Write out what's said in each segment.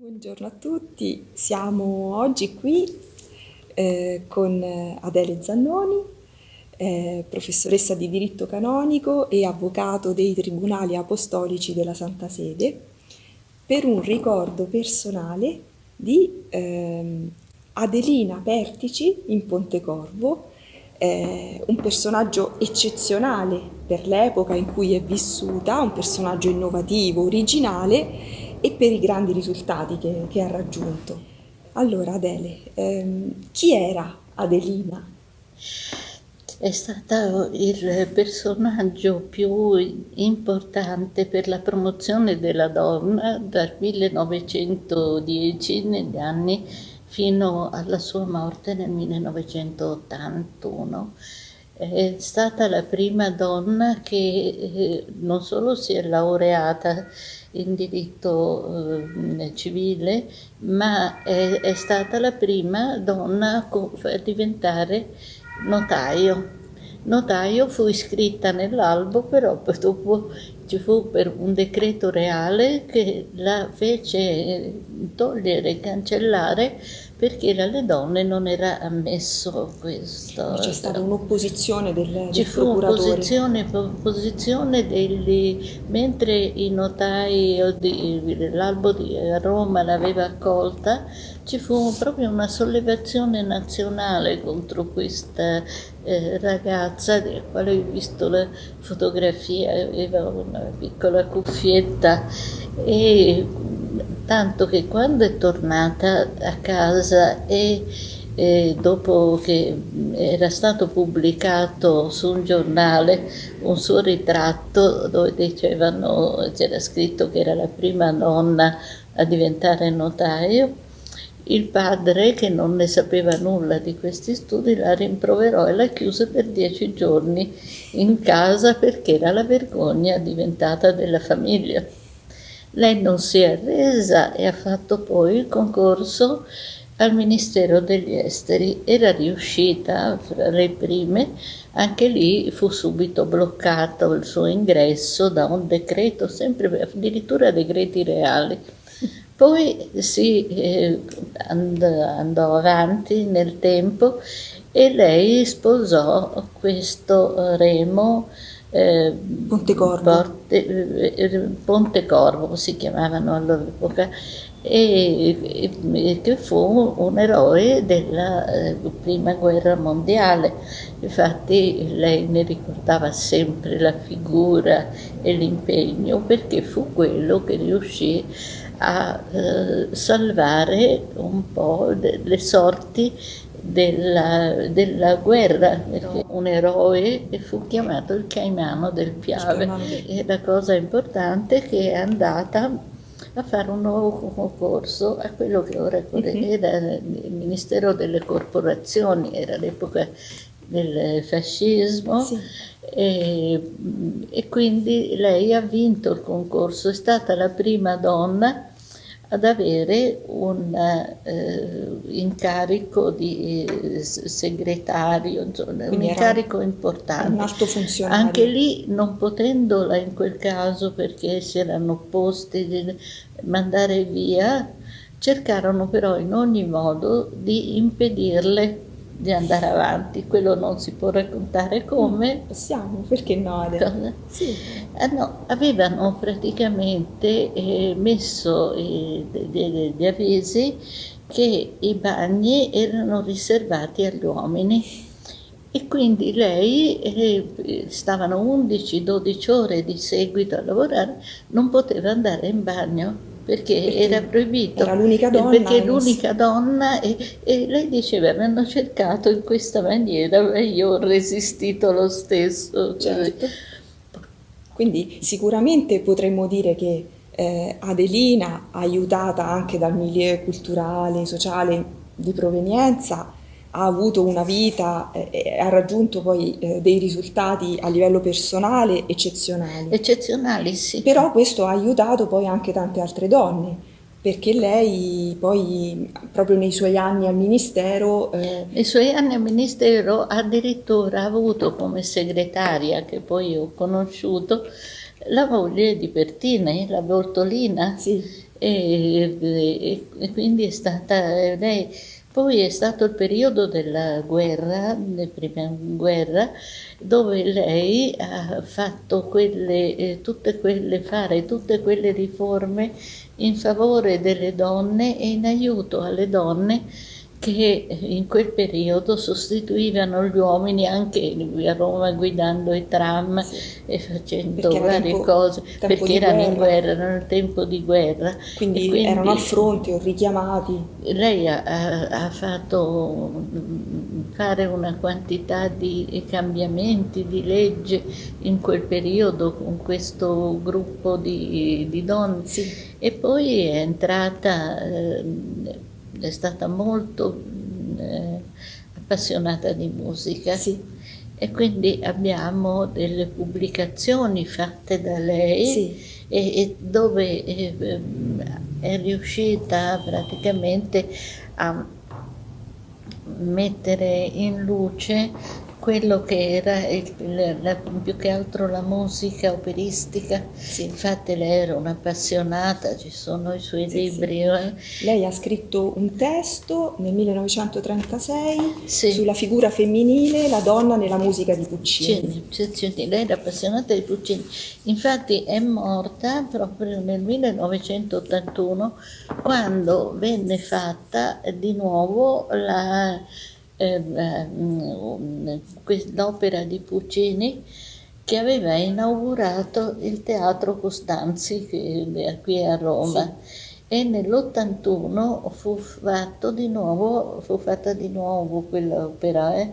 Buongiorno a tutti, siamo oggi qui eh, con Adele Zannoni, eh, professoressa di diritto canonico e avvocato dei tribunali apostolici della Santa Sede, per un ricordo personale di eh, Adelina Pertici in Pontecorvo, eh, un personaggio eccezionale per l'epoca in cui è vissuta, un personaggio innovativo, originale e per i grandi risultati che, che ha raggiunto. Allora Adele, ehm, chi era Adelina? È stato il personaggio più importante per la promozione della donna dal 1910 negli anni fino alla sua morte nel 1981. È stata la prima donna che eh, non solo si è laureata in diritto eh, civile, ma è, è, stata la prima donna a diventare notaio. Notaio fu iscritta nell'albo, però dopo ci fu per un decreto reale che la fece togliere, cancellare perché alle donne non era ammesso questo. C'è stata un'opposizione del, Ci fu un'opposizione opposizione degli, mentre i notai l'albo di Roma l'aveva accolta, ci fu proprio una sollevazione nazionale contro questa eh, ragazza, della quale ho visto la fotografia, aveva una piccola cuffietta e tanto che quando è tornata a casa e e dopo che era stato pubblicato su un giornale un suo ritratto dove dicevano, c'era scritto che era la prima donna a diventare notaio, il padre, che non ne sapeva nulla di questi studi, la rimproverò e la chiuse per dieci giorni in casa perché era la vergogna diventata della famiglia. Lei non si è arresa e ha fatto poi il concorso al Ministero degli Esteri. Era riuscita fra le prime, anche lì fu subito bloccato il suo ingresso da un decreto, sempre addirittura decreti reali. Poi si eh, andò avanti nel tempo e lei sposò questo Remo eh, Pontecorvo. Porte, eh, Pontecorvo si chiamavano all'epoca e, e, che fu un eroe della eh, prima guerra mondiale. Infatti lei ne ricordava sempre la figura e l'impegno perché fu quello che riuscì a eh, salvare un po' le sorti della, della, guerra, perché un eroe fu chiamato il Caimano del Piave. E la cosa importante è che è andata a fare un nuovo concorso a quello che ora mhm. era il Ministero delle Corporazioni, era l'epoca del fascismo sì. e, e, quindi lei ha vinto il concorso, è stata la prima donna ad avere un eh, incarico di eh, segretario, insomma, un incarico importante. Un alto funzionario. Anche lì, non potendola in quel caso perché si erano opposti di mandare via, cercarono però in ogni modo di impedirle di andare avanti, quello non si può raccontare come. No, possiamo, perché no? Sì. Eh, no, avevano praticamente eh, messo eh, degli avvisi che i bagni erano riservati agli uomini e quindi lei, eh, stavano 11-12 ore di seguito a lavorare, non poteva andare in bagno perché, perché era proibito. Era l'unica donna. Perché l'unica donna e, e, lei diceva mi hanno cercato in questa maniera e io ho resistito lo stesso. Certo. Quindi sicuramente potremmo dire che eh, Adelina, aiutata anche dal milieu culturale, sociale di provenienza, ha avuto una vita e eh, ha raggiunto poi eh, dei risultati a livello personale eccezionali. Eccezionali, sì. Però questo ha aiutato poi anche tante altre donne, perché lei poi proprio nei suoi anni al ministero... Eh... Nei suoi anni al ministero addirittura ha avuto come segretaria, che poi ho conosciuto, la moglie di Pertini, la Bortolina. Sì. E, e, e, quindi è stata lei. Poi è stato il periodo della guerra, della prima guerra, dove lei ha fatto quelle, eh, tutte quelle, fare tutte quelle riforme in favore delle donne e in aiuto alle donne che in quel periodo sostituivano gli uomini anche a Roma guidando i tram sì. e facendo perché varie tempo, cose tempo perché erano guerra. in guerra, erano nel tempo di guerra. Quindi, quindi erano al fronte o richiamati. Lei ha, ha, fatto fare una quantità di cambiamenti di legge in quel periodo con questo gruppo di, di donne sì. e poi è entrata. Eh, è stata molto eh, appassionata di musica sì. e quindi abbiamo delle pubblicazioni fatte da lei sì. e, e, dove eh, è riuscita praticamente a mettere in luce quello che era il, la, più che altro la musica operistica. Sì. Infatti lei era un'appassionata, ci sono i suoi sì, libri. Sì. Lei ha scritto un testo nel 1936 sì. sulla figura femminile, la donna nella musica di Puccini. Puccini. Lei era appassionata di Puccini. Infatti è morta proprio nel 1981 quando venne fatta di nuovo la eh, l'opera di Puccini che aveva inaugurato il Teatro Costanzi qui a Roma. Sì. E nell'81 fu, fu fatta di nuovo quell'opera eh?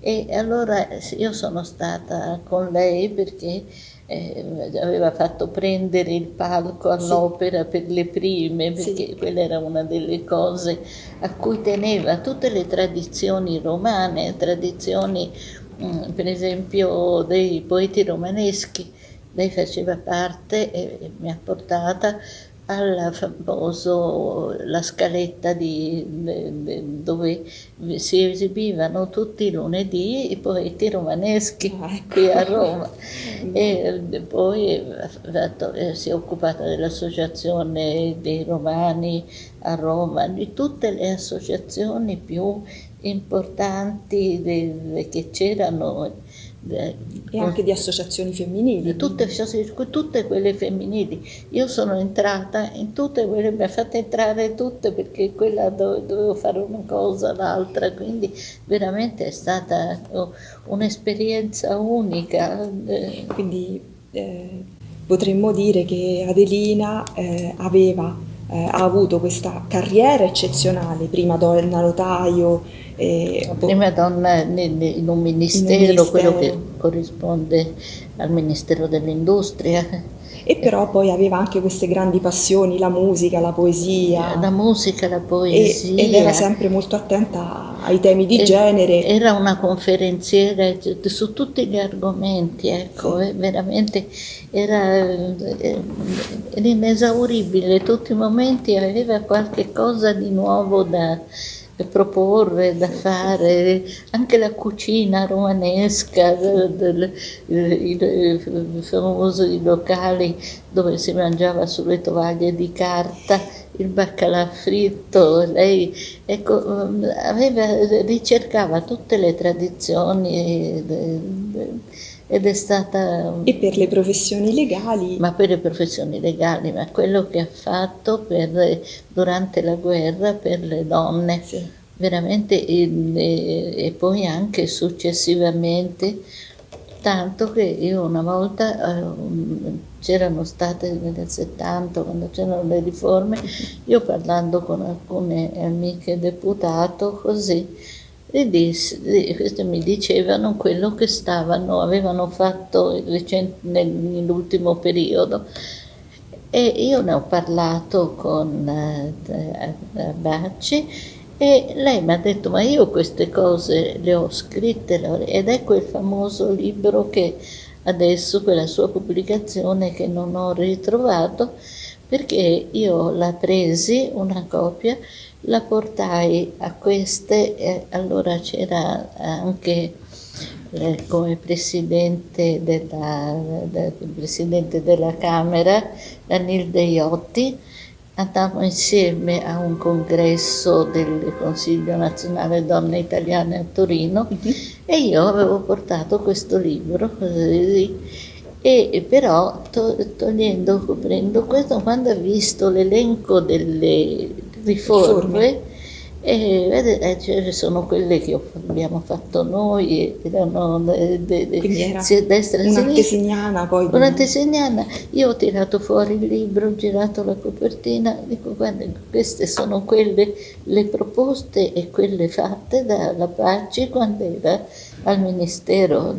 E allora io sono stata con lei perché eh, aveva fatto prendere il palco all'opera sì. per le prime, perché sì. quella era una delle cose a cui teneva tutte le tradizioni romane, tradizioni mh, mm, per esempio dei poeti romaneschi. Lei faceva parte e mi ha portata al famoso la scaletta di, dove si esibivano tutti i lunedì i poeti romaneschi ah, ecco. qui a Roma e poi fatto, eh, si è occupata dell'associazione dei romani a Roma di tutte le associazioni più importanti che c'erano e anche di associazioni femminili. Tutte, tutte, quelle femminili. Io sono entrata in tutte quelle, mi ha fatto entrare tutte perché quella dove dovevo fare una cosa, l'altra, quindi veramente è stata oh, un'esperienza unica. Quindi eh, potremmo dire che Adelina eh, aveva, eh, ha avuto questa carriera eccezionale, prima donna notaio, la prima donna in un ministero, ministero, quello che corrisponde al Ministero dell'Industria. E però poi aveva anche queste grandi passioni, la musica, la poesia. La musica, la poesia. E, ed era sempre molto attenta ai temi di e, genere. Era una conferenziera su tutti gli argomenti, ecco, sì. veramente era, era inesauribile, tutti i momenti aveva qualche cosa di nuovo da da proporre, da fare, anche la cucina romanesca, del, i famosi locali dove si mangiava sulle tovaglie di carta, il baccalà fritto, lei ecco, aveva, ricercava tutte le tradizioni ed è stata... E per le professioni legali? Ma per le professioni legali, ma quello che ha fatto per, durante la guerra per le donne, sì. veramente, e, e, poi anche successivamente, tanto che io una volta, eh, c'erano state nel 70, quando c'erano le riforme, io parlando con alcune amiche deputato, così, e disse, queste mi dicevano quello che stavano, avevano fatto nell'ultimo periodo. E io ne ho parlato con eh, Bacci e lei mi ha detto ma io queste cose le ho scritte ed ecco il famoso libro che adesso, quella sua pubblicazione che non ho ritrovato, perché io la presi, una copia, la portai a queste e allora c'era anche eh, come presidente della, del presidente della Camera, Anil Deiotti, andammo insieme a un congresso del Consiglio Nazionale Donne Italiane a Torino uh-huh. e io avevo portato questo libro e però to- togliendo, coprendo questo, quando ho visto l'elenco delle riforme, e vedete, cioè, sono quelle che abbiamo fatto noi, erano de, de, de, Quindi era destra e un'antesignana poi. Io ho tirato fuori il libro, ho girato la copertina, dico guarda, queste sono quelle, le proposte e quelle fatte dalla Paci quando era al Ministero.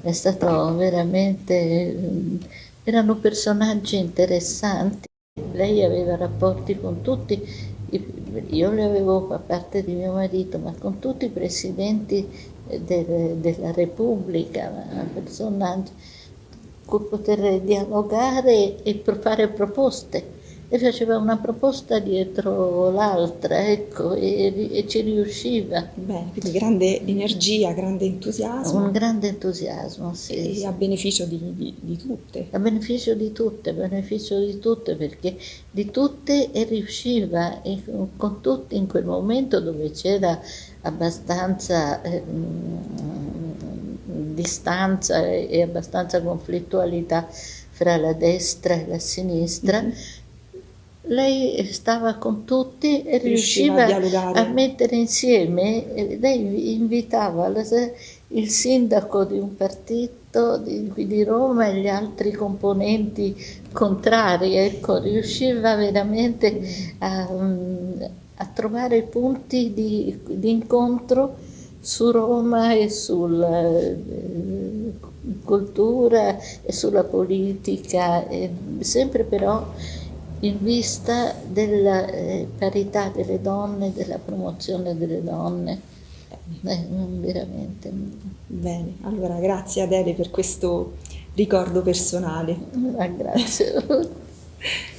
È stato veramente, erano personaggi interessanti, lei aveva rapporti con tutti io le avevo a parte di mio marito, ma con tutti i presidenti del, della Repubblica, personaggi con poter dialogare e fare proposte e faceva una proposta dietro l'altra, ecco, e, e, ci riusciva. Bene, quindi grande energia, grande entusiasmo. Un grande entusiasmo, sì. E sì. a beneficio di, di, di, tutte. A beneficio di tutte, a beneficio di tutte, perché di tutte e riusciva, e con tutti in quel momento dove c'era abbastanza eh, distanza e abbastanza conflittualità fra la destra e la sinistra, mm-hmm lei stava con tutti e riusciva, riusciva a, a, mettere insieme, lei invitava il sindaco di un partito di, di Roma e gli altri componenti contrari, ecco, riusciva veramente a, a trovare punti di, di, incontro su Roma e sulla eh, cultura e sulla politica, e sempre però in vista della eh, parità delle donne, della promozione delle donne. Eh, veramente. Bene, allora grazie Adele per questo ricordo personale. Ah, grazie.